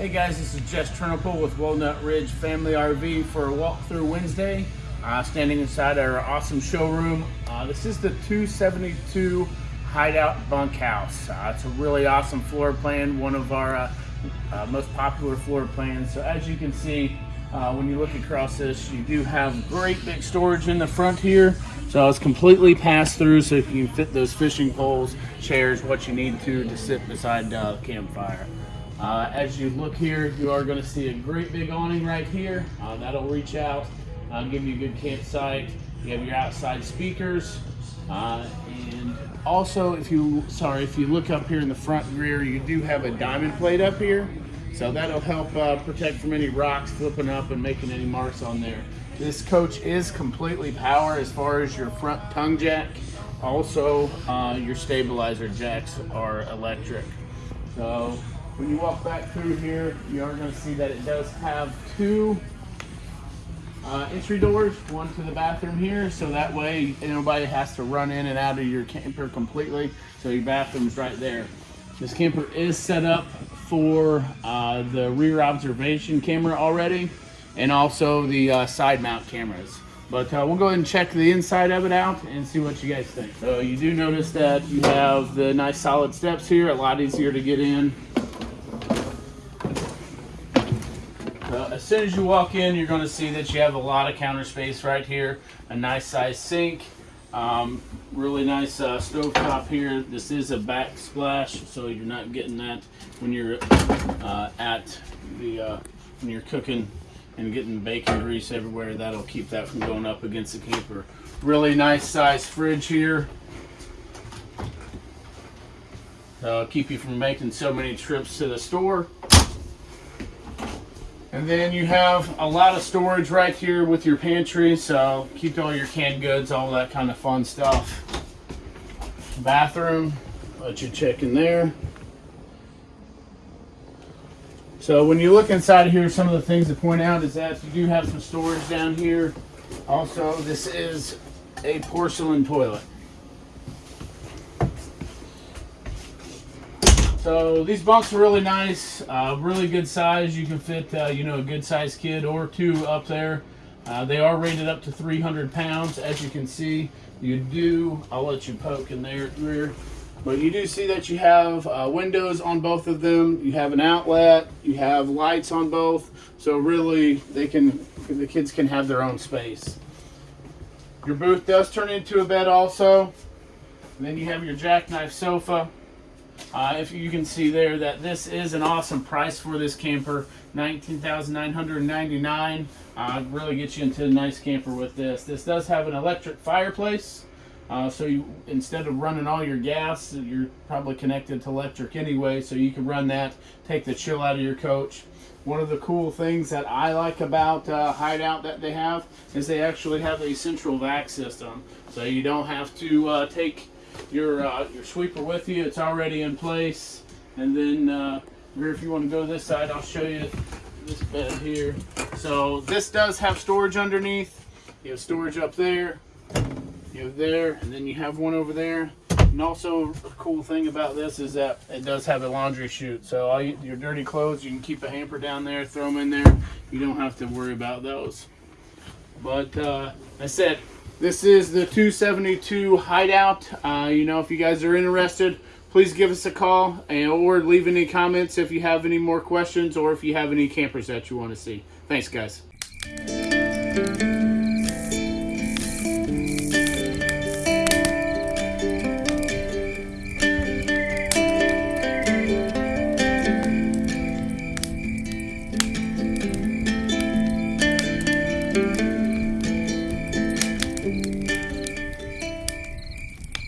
Hey guys, this is Jess Trunopole with Walnut Ridge Family RV for a walkthrough Wednesday. Uh, standing inside our awesome showroom. Uh, this is the 272 Hideout Bunkhouse. Uh, it's a really awesome floor plan, one of our uh, uh, most popular floor plans. So as you can see, uh, when you look across this, you do have great big storage in the front here. So it's completely passed through so you can fit those fishing poles, chairs, what you need to to sit beside the campfire. Uh, as you look here, you are going to see a great big awning right here. Uh, that'll reach out, uh, give you a good campsite. You have your outside speakers. Uh, and also, if you, sorry, if you look up here in the front rear, you do have a diamond plate up here. So that'll help uh, protect from any rocks flipping up and making any marks on there. This coach is completely power as far as your front tongue jack. Also, uh, your stabilizer jacks are electric. So when you walk back through here, you are going to see that it does have two uh, entry doors, one to the bathroom here, so that way nobody has to run in and out of your camper completely. So your bathroom's right there. This camper is set up for uh, the rear observation camera already, and also the uh, side mount cameras. But uh, we'll go ahead and check the inside of it out and see what you guys think. So you do notice that you have the nice solid steps here, a lot easier to get in. Uh, as soon as you walk in, you're going to see that you have a lot of counter space right here. A nice size sink. Um, really nice uh, stove top here. This is a backsplash, so you're not getting that when you're uh, at the uh, when you're cooking and getting bacon grease everywhere. That'll keep that from going up against the camper. Really nice size fridge here. Uh, keep you from making so many trips to the store. And then you have a lot of storage right here with your pantry, so keep all your canned goods, all that kind of fun stuff. Bathroom, let you check in there. So when you look inside here, some of the things to point out is that you do have some storage down here. Also, this is a porcelain toilet. So these bunks are really nice, uh, really good size. You can fit, uh, you know, a good sized kid or two up there. Uh, they are rated up to 300 pounds. As you can see, you do, I'll let you poke in there rear, but you do see that you have uh, windows on both of them. You have an outlet, you have lights on both. So really they can, the kids can have their own space. Your booth does turn into a bed also. And then you have your jackknife sofa. Uh, if you can see there that this is an awesome price for this camper, 19999 uh, Really gets you into a nice camper with this. This does have an electric fireplace. Uh, so you, instead of running all your gas, you're probably connected to electric anyway, so you can run that, take the chill out of your coach. One of the cool things that I like about uh, Hideout that they have is they actually have a central vac system. So you don't have to uh, take your uh, your sweeper with you. It's already in place. And then uh, here, if you want to go this side, I'll show you this bed here. So this does have storage underneath. You have storage up there. You have there, and then you have one over there. And also, a cool thing about this is that it does have a laundry chute. So all you, your dirty clothes, you can keep a hamper down there, throw them in there. You don't have to worry about those. But uh, I said, this is the 272 Hideout. Uh, you know, if you guys are interested, please give us a call and, or leave any comments if you have any more questions or if you have any campers that you want to see. Thanks, guys.